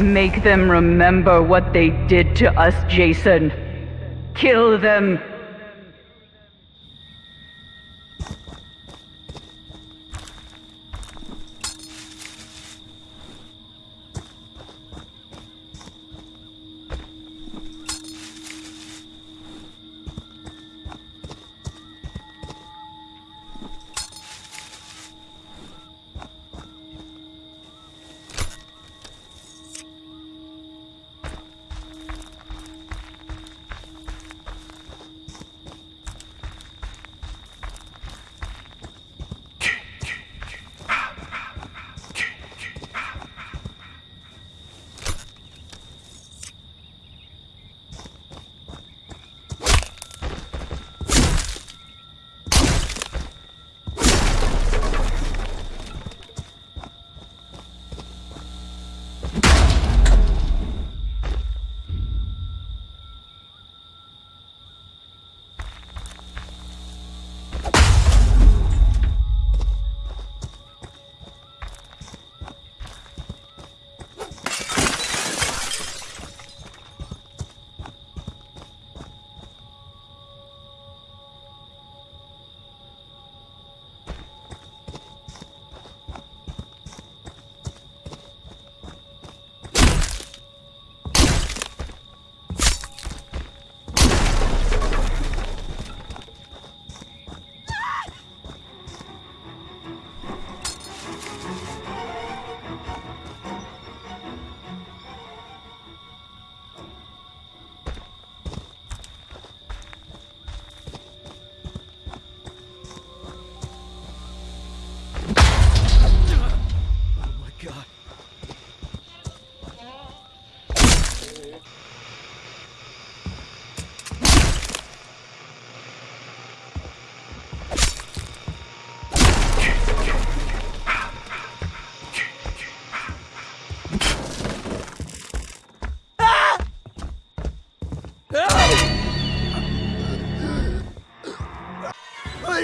Make them remember what they did to us, Jason. Kill them.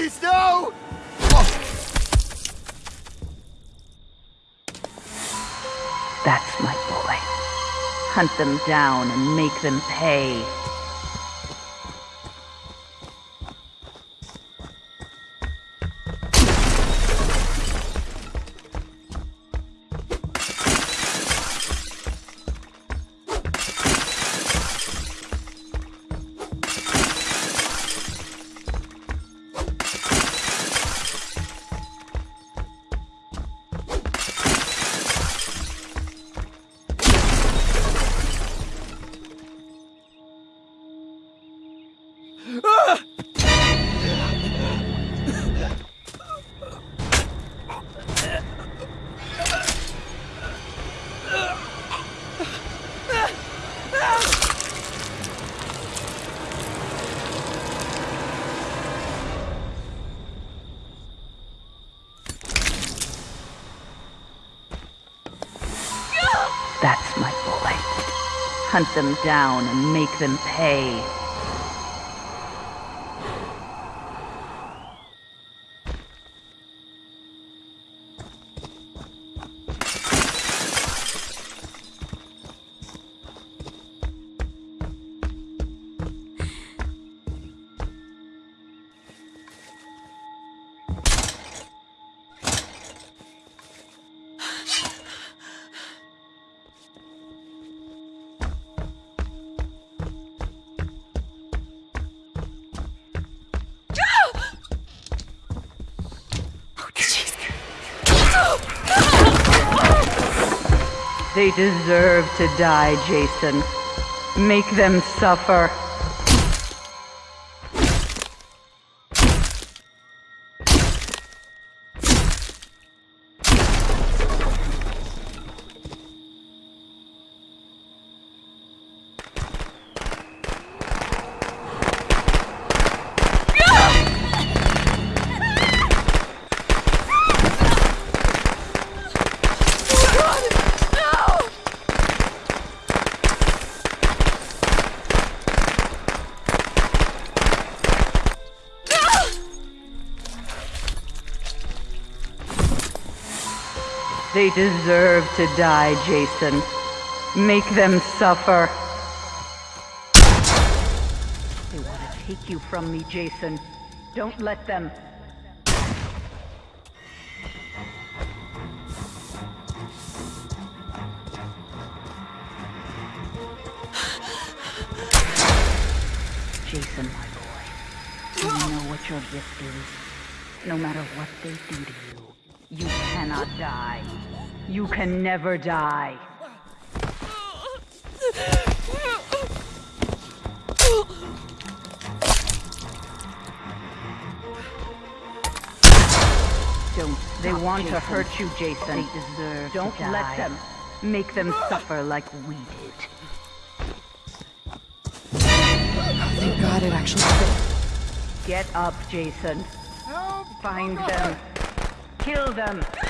Please, no! That's my boy. Hunt them down and make them pay. Hunt them down and make them pay. They deserve to die, Jason. Make them suffer. They deserve to die, Jason. Make them suffer. They want to take you from me, Jason. Don't let them. Jason, my boy. You know what your gift is? No matter what they do to you, you cannot die. You can never die. Don't. They want to hurt you, Jason. They deserve Don't let them. Make them suffer like we did. Thank God it actually fit. Get up, Jason. Help! Find them. Kill them.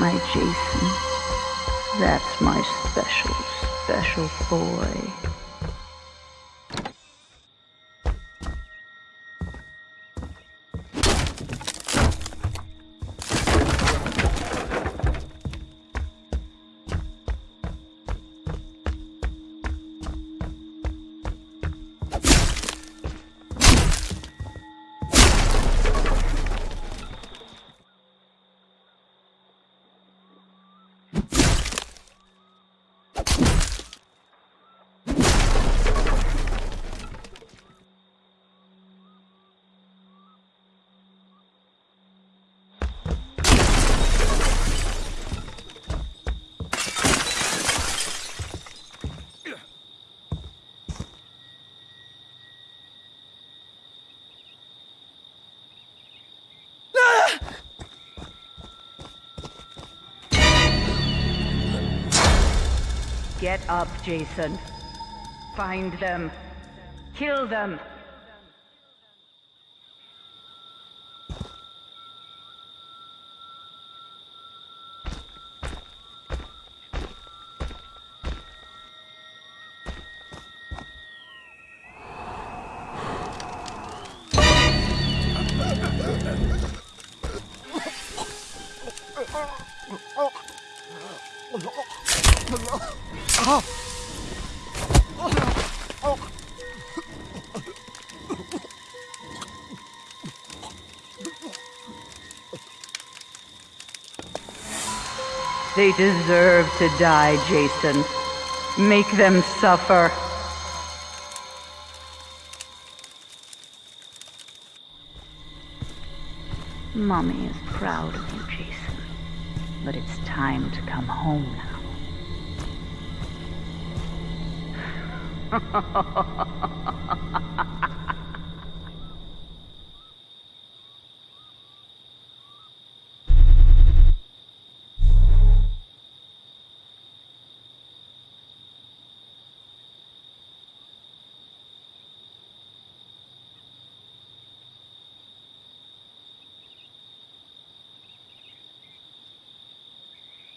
My Jason. That's my special, special boy. Get up, Jason. Find them. Kill them. They deserve to die, Jason. Make them suffer. Mommy is proud of you, Jason. But it's time to come home now.